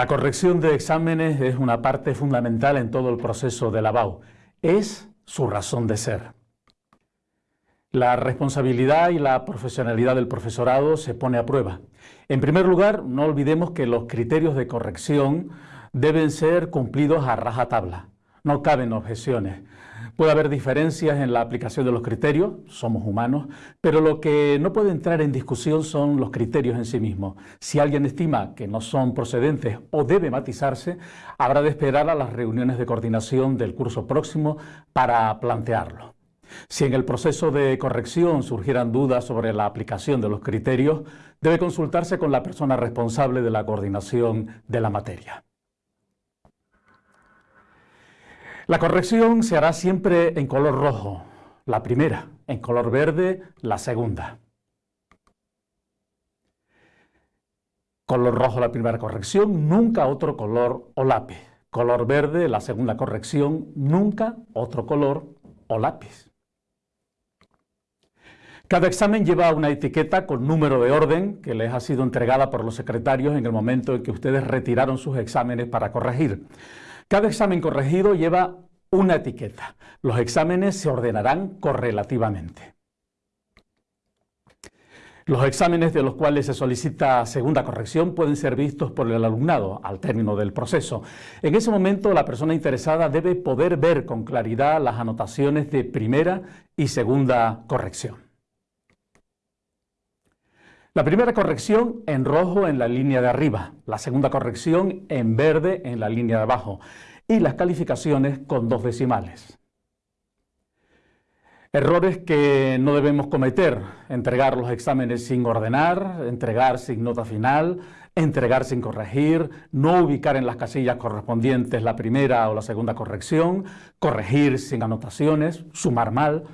La corrección de exámenes es una parte fundamental en todo el proceso de lavado. Es su razón de ser. La responsabilidad y la profesionalidad del profesorado se pone a prueba. En primer lugar, no olvidemos que los criterios de corrección deben ser cumplidos a rajatabla. No caben objeciones. Puede haber diferencias en la aplicación de los criterios, somos humanos, pero lo que no puede entrar en discusión son los criterios en sí mismos. Si alguien estima que no son procedentes o debe matizarse, habrá de esperar a las reuniones de coordinación del curso próximo para plantearlo. Si en el proceso de corrección surgieran dudas sobre la aplicación de los criterios, debe consultarse con la persona responsable de la coordinación de la materia. La corrección se hará siempre en color rojo, la primera, en color verde, la segunda. Color rojo la primera corrección, nunca otro color o lápiz. Color verde la segunda corrección, nunca otro color o lápiz. Cada examen lleva una etiqueta con número de orden que les ha sido entregada por los secretarios en el momento en que ustedes retiraron sus exámenes para corregir. Cada examen corregido lleva una etiqueta. Los exámenes se ordenarán correlativamente. Los exámenes de los cuales se solicita segunda corrección pueden ser vistos por el alumnado al término del proceso. En ese momento la persona interesada debe poder ver con claridad las anotaciones de primera y segunda corrección. La primera corrección en rojo en la línea de arriba, la segunda corrección en verde en la línea de abajo y las calificaciones con dos decimales. Errores que no debemos cometer, entregar los exámenes sin ordenar, entregar sin nota final, entregar sin corregir, no ubicar en las casillas correspondientes la primera o la segunda corrección, corregir sin anotaciones, sumar mal,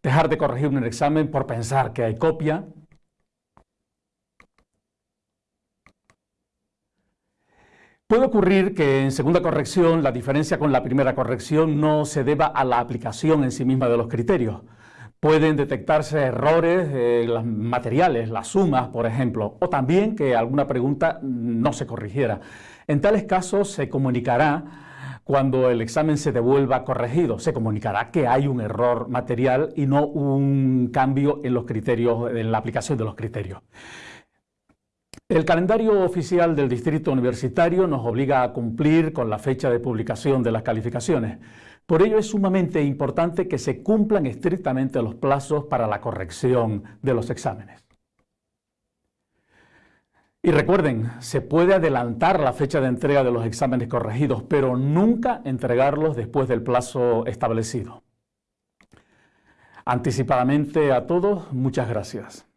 dejar de corregir un examen por pensar que hay copia, Puede ocurrir que en segunda corrección la diferencia con la primera corrección no se deba a la aplicación en sí misma de los criterios. Pueden detectarse errores en los materiales, las sumas, por ejemplo, o también que alguna pregunta no se corrigiera. En tales casos se comunicará cuando el examen se devuelva corregido, se comunicará que hay un error material y no un cambio en los criterios, en la aplicación de los criterios. El calendario oficial del Distrito Universitario nos obliga a cumplir con la fecha de publicación de las calificaciones. Por ello es sumamente importante que se cumplan estrictamente los plazos para la corrección de los exámenes. Y recuerden, se puede adelantar la fecha de entrega de los exámenes corregidos, pero nunca entregarlos después del plazo establecido. Anticipadamente a todos, muchas gracias.